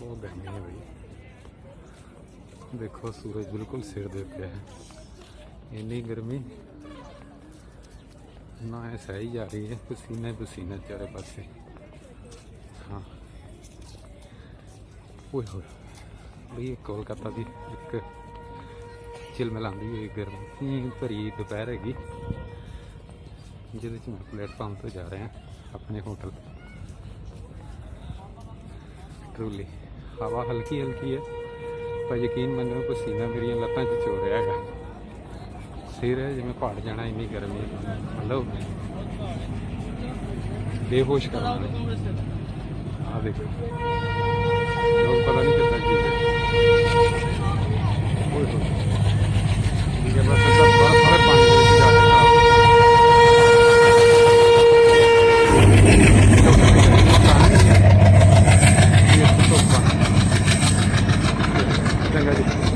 ਬਹੁਤ ਗਰਮੀ ਹੈ ਬਈ ਦੇਖੋ ਸੂਰਜ ਬਿਲਕੁਲ ਸਿਰ ਦੇ ਉੱਤੇ ਹੈ ਇੰਨੀ ਗਰਮੀ ਨਾ ਇਹ ਸਹੀ ਜਾ ਰਹੀ ਹੈ ਪਸੀਨਾ ਹੀ ਪਸੀਨਾ ਚਾਰੇ ਪਾਸੇ ਹਾਂ ਓਏ ਹੋਏ ਬਈ ਇਹ ਕੋਲਕਾਤਾ ਦੀ ਇੱਕ ਚਿਲਮਲਾਉਂਦੀ ਹੋਈ ਗਰਮੀ ਭਰੀ ਦੁਪਹਿਰ ਹੈਗੀ ਜਿਹਦੇ ਚ ਮੈਂ ਪਲੇਟਫਾਰਮ ਤੋਂ ਜਾ ਰਿਹਾ ਆਪਣੇ ਹੋਟਲ ਟਰੂਲੀ ਹਵਾ ਹਲਕੀ ਹਲਕੀ ਹੈ, ਪਰ ਯਕੀਨ ਮੰਨੋ ਪਸੀਨਾ ਮੇਰੀਆਂ ਲੱਤਾਂ 'ਚ ਚੋ ਰਿਹਾ ਹੈਗਾ। ਸਿਰ ਹੈ ਜਿਵੇਂ ਪਹਾੜ ਜਾਣਾ, ਇੰਨੀ ਗਰਮੀ ਹੈ। ਮਤਲਬ ਬੇਹੋਸ਼ ਕਰਨ। ਆ ਦੇਖੋ। ਲੋਕ ਪਤਾ ਨਹੀਂ Thank you.